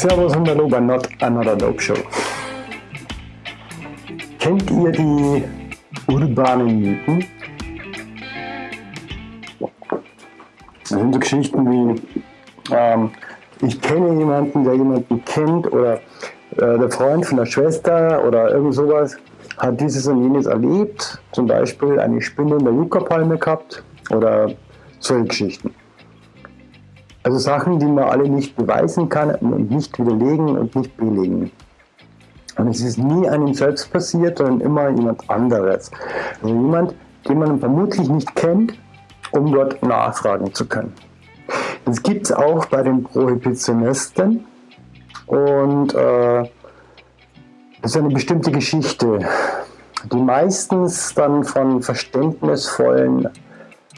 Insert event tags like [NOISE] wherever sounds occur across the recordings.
Servus und hallo bei Not Another Dope Show. Kennt ihr die urbanen Mythen? Das sind so Geschichten wie, ähm, ich kenne jemanden, der jemanden kennt oder äh, der Freund von der Schwester oder irgend sowas hat dieses und jenes erlebt, zum Beispiel eine Spinne in der Yucca-Palme gehabt oder solche Geschichten. Also Sachen, die man alle nicht beweisen kann und nicht widerlegen und nicht belegen. Und es ist nie einem selbst passiert, sondern immer jemand anderes. Also jemand, den man vermutlich nicht kennt, um dort nachfragen zu können. Das gibt es auch bei den Prohibitionisten und äh, das ist eine bestimmte Geschichte, die meistens dann von verständnisvollen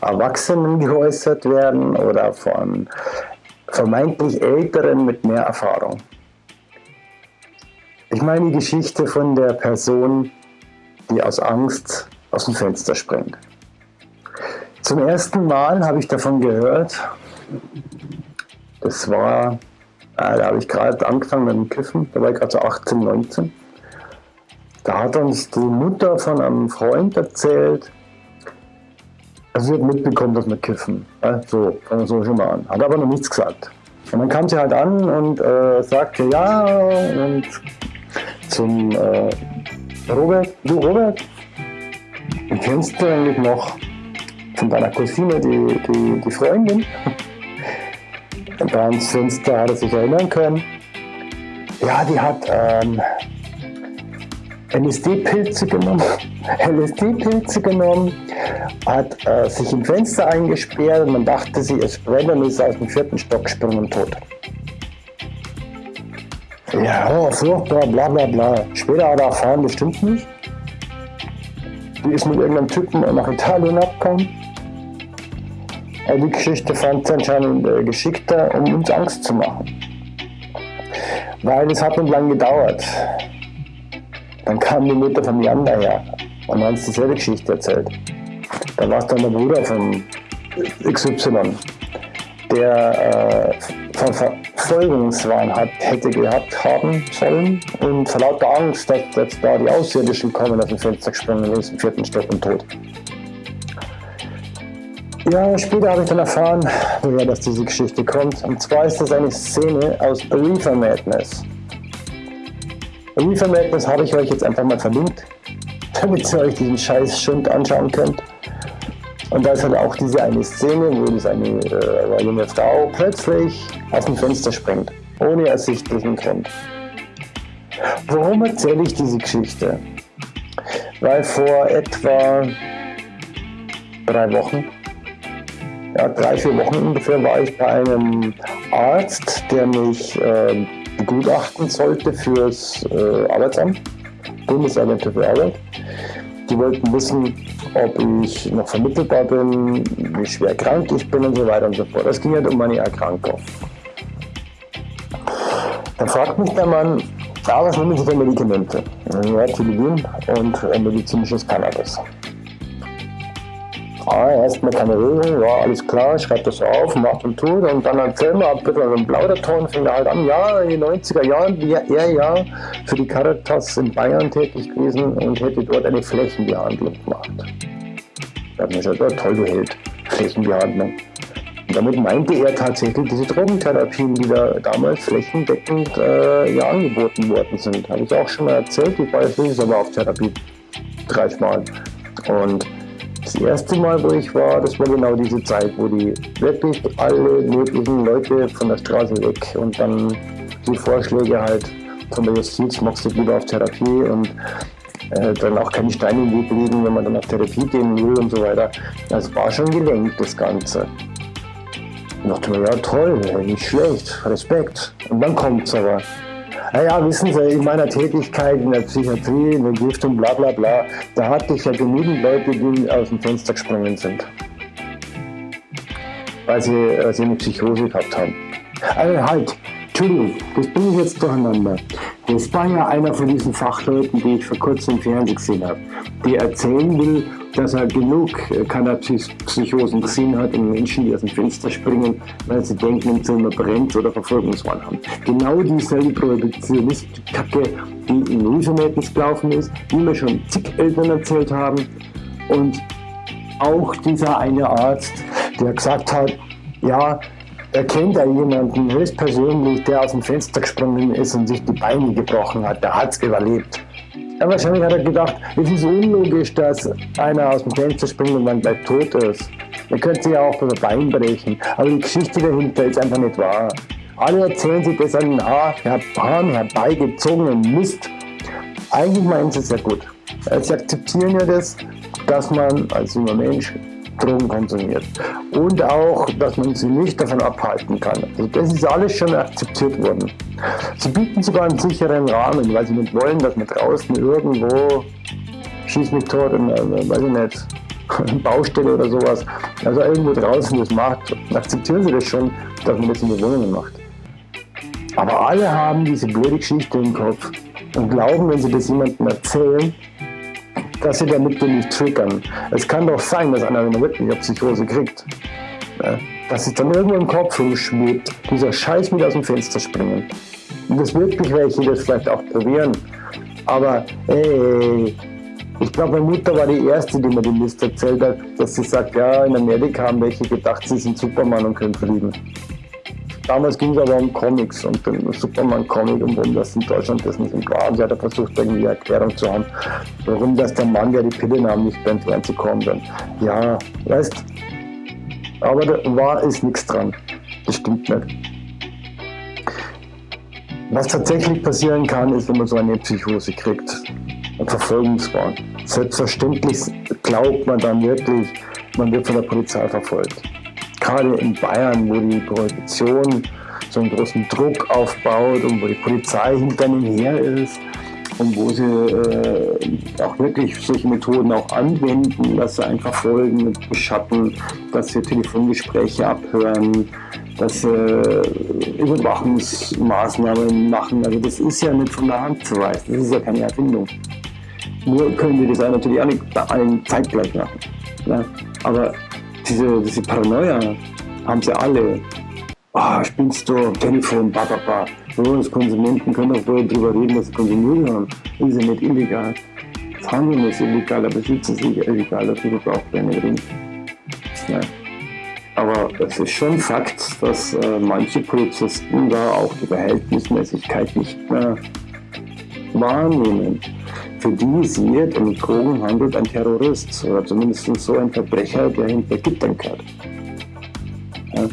Erwachsenen geäußert werden oder von vermeintlich Älteren mit mehr Erfahrung. Ich meine die Geschichte von der Person, die aus Angst aus dem Fenster springt. Zum ersten Mal habe ich davon gehört, das war, äh, da habe ich gerade angefangen mit dem Kiffen, da war ich gerade so 18, 19. Da hat uns die Mutter von einem Freund erzählt, also sie hat mitbekommen, dass wir kiffen. So, fangen wir so schon mal an. Hat aber noch nichts gesagt. Und dann kam sie halt an und äh, sagte ja und zum äh, Robert, du Robert, kennst du eigentlich noch von deiner Cousine die, die, die Freundin? [LAUGHS] Und dann Fenster hat er sich erinnern können. Ja, die hat ähm, LSD-Pilze genommen, [LAUGHS] LSD-Pilze genommen, hat äh, sich im Fenster eingesperrt und man dachte, sie ist brennt und ist aus dem vierten Stock gesprungen tot. Ja, oh, furchtbar, bla bla bla. Später hat er erfahren, das stimmt nicht. Die ist mit irgendeinem Typen nach Italien abgekommen. Aber die Geschichte fand sie anscheinend äh, geschickter, um uns Angst zu machen. Weil es hat nicht lang gedauert. Dann kam die Mutter von Jan daher und hat uns dieselbe Geschichte erzählt. Da war es dann der Bruder von XY, der äh, Verfolgungswahn hat, hätte gehabt haben sollen und vor lauter Angst, dass jetzt da die Außerirdischen kommen, aus dem Fenster gesprungen ist, im vierten Stock und tot. Ja, später habe ich dann erfahren, woher dass diese Geschichte kommt. Und zwar ist das eine Szene aus Reefer Madness. Reefer Madness habe ich euch jetzt einfach mal verlinkt, damit ihr euch diesen scheiß Schund anschauen könnt. Und da ist halt auch diese eine Szene, wo diese eine, äh, eine junge Frau plötzlich aus dem Fenster springt, ohne ersichtlichen Grund. Warum erzähle ich diese Geschichte? Weil vor etwa drei Wochen, ja, drei, vier Wochen ungefähr, war ich bei einem Arzt, der mich äh, begutachten sollte fürs äh, Arbeitsamt, Bundesagentur für Arbeit. Die wollten wissen, ob ich noch vermittelbar bin, wie schwer krank ich bin und so weiter und so fort. Das ging halt um meine Erkrankung. Dann fragt mich der Mann, ah, was nehmen Sie für Medikamente? Ja, Tilidin und äh, medizinisches Cannabis. Ah, erstmal keine Regeln, ja, alles klar, schreibt das auf, macht und tut und dann erzählt man ein bisschen im Plauderton, fängt er halt an, ja, in den 90er Jahren wäre er ja für die Caritas in Bayern tätig gewesen und hätte dort eine Flächenbehandlung gemacht. Da hat man gesagt, ja, toll, du Held, Flächenbehandlung. Und damit meinte er tatsächlich diese Drogentherapien, die da damals flächendeckend äh, ja, angeboten worden sind. Habe ich auch schon mal erzählt, ich war jetzt aber auf Therapie dreimal. Und das erste Mal, wo ich war, das war genau diese Zeit, wo die wirklich alle möglichen Leute von der Straße weg und dann die Vorschläge halt von der Justiz, machst du lieber auf Therapie und äh, dann auch keine Steine im Weg liegen, wenn man dann auf Therapie gehen will und so weiter. Das war schon gelenkt, das Ganze. Ich dachte mir, ja toll, nicht schlecht, Respekt. Und dann kommt es aber. Naja, wissen Sie, in meiner Tätigkeit in der Psychiatrie, in der Giftung, bla bla bla, da hatte ich ja genügend Leute, die aus dem Fenster gesprungen sind. Weil sie, weil sie eine Psychose gehabt haben. Also halt, Entschuldigung, das bin ich jetzt durcheinander. Das war ja einer von diesen Fachleuten, die ich vor kurzem im Fernsehen gesehen habe, die erzählen will, dass er genug Cannabis-Psychosen gesehen hat und Menschen, die aus dem Fenster springen, weil sie denken, im Zimmer brennt oder Verfolgungswahn haben. Genau dieselbe Prohibitionist-Kacke, die in Hilfemädels gelaufen ist, die mir schon zig Eltern erzählt haben. Und auch dieser eine Arzt, der gesagt hat, ja, er kennt ja jemanden höchstpersönlich, der aus dem Fenster gesprungen ist und sich die Beine gebrochen hat. Der hat es überlebt. Ja, wahrscheinlich hat er gedacht, es ist unlogisch, dass einer aus dem Fenster springt und dann gleich tot ist. Man könnte sich ja auch das Bein brechen. Aber die Geschichte dahinter ist einfach nicht wahr. Alle erzählen sich das an den Haar, Haaren herbeigezogenen Mist. Eigentlich meinen sie es ja gut. Sie akzeptieren ja das, dass man als junger Mensch Drogen konsumiert. Und auch, dass man sie nicht davon abhalten kann. Also das ist alles schon akzeptiert worden. Sie bieten sogar einen sicheren Rahmen, weil sie nicht wollen, dass man draußen irgendwo schieß mich tot, in, äh, weiß ich nicht, [LAUGHS] Baustelle oder sowas, also irgendwo draußen das macht, akzeptieren sie das schon, dass man das in den Wohnungen macht. Aber alle haben diese blöde Geschichte im Kopf und glauben, wenn sie das jemandem erzählen, dass sie damit nicht triggern. Es kann doch sein, dass einer eine Psychose kriegt. Ja, dass es dann irgendwo im Kopf rumschwebt, dieser Scheiß mit aus dem Fenster springen. Und das wirklich welche das vielleicht auch probieren. Aber ey, ich glaube, meine Mutter war die Erste, die mir die Liste erzählt hat, dass sie sagt, ja, in Amerika haben welche gedacht, sie sind Superman und können fliegen. Damals ging es aber um Comics und den Superman-Comic und warum das in Deutschland das nicht war. Und sie hat versucht, irgendwie eine Erklärung zu haben, warum das der Mann, der die Pille nahm, nicht beim Fernsehen kommen kann. Ja, weißt aber da war ist nichts dran. Das stimmt nicht. Was tatsächlich passieren kann, ist, wenn man so eine Psychose kriegt, ein Verfolgungswahn. Selbstverständlich glaubt man dann wirklich, man wird von der Polizei verfolgt gerade in Bayern, wo die Prohibition so einen großen Druck aufbaut und wo die Polizei hinter ihnen her ist und wo sie äh, auch wirklich solche Methoden auch anwenden, dass sie einfach folgen mit Beschatten, dass sie Telefongespräche abhören, dass sie Überwachungsmaßnahmen machen. Also das ist ja nicht von der Hand zu weisen, das ist ja keine Erfindung. Nur können wir das natürlich auch nicht bei allen zeitgleich machen. Ne? Aber diese, diese Paranoia haben sie alle. Ah, spielst du am Telefon, bababa. So, als Konsumenten können auch darüber reden, dass sie konsumieren haben. Ist ja nicht illegal. Das Handeln ist illegal, aber Besitz ist illegal, dafür braucht keine Ring. Ja. Aber es ist schon Fakt, dass äh, manche Polizisten da auch die Verhältnismäßigkeit nicht mehr wahrnehmen. Für die ist jeder, der mit Drogen handelt, ein Terrorist oder zumindest so ein Verbrecher, der hinter Gittern gehört. Ja.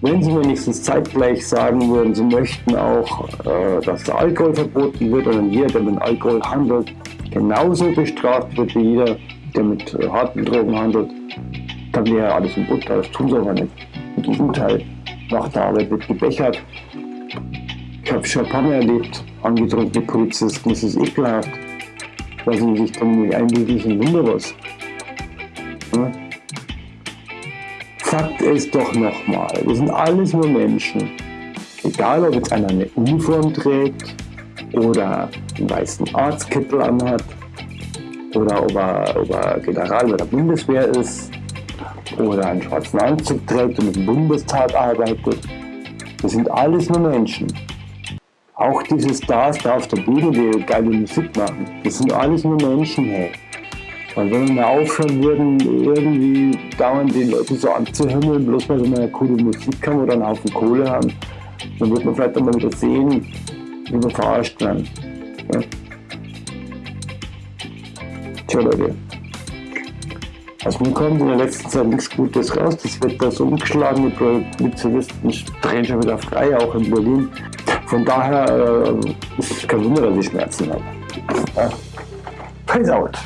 Wenn Sie wenigstens zeitgleich sagen würden, Sie möchten auch, äh, dass der Alkohol verboten wird und jeder, der mit Alkohol handelt, genauso bestraft wird wie jeder, der mit äh, harten Drogen handelt, dann wäre alles im Butter. Das tun Sie aber nicht. Im Gegenteil, nach der Arbeit wird gebechert, ich habe Champagner erlebt, angetrunkene Polizisten, das ist ekelhaft. Weil sie sich dann nicht einbildlichen, Wunder was. Ja? Fakt ist doch nochmal, wir sind alles nur Menschen. Egal, ob jetzt einer eine Uniform trägt oder einen weißen Arztkittel anhat oder ob er, ob er General bei der Bundeswehr ist oder einen schwarzen Anzug trägt und im Bundestag arbeitet. Wir sind alles nur Menschen. Auch diese Stars da auf der Bühne, die geile Musik machen, das sind alles nur Menschen, hey. Und wenn wir mal aufhören würden, irgendwie dauernd die Leute so anzuhimmeln, bloß weil wir eine coole Musik haben oder einen Haufen Kohle haben, dann wird man vielleicht einmal wieder sehen, wie wir verarscht werden. Ja. Tja, Leute. Also mir kommt in der letzten Zeit nichts Gutes raus. Das Wetter ist umgeschlagen, die Polizisten drehen schon wieder frei, auch in Berlin. Von daher äh, ist kein Wunder, dass ich Schmerzen habe. Ja. Peace out.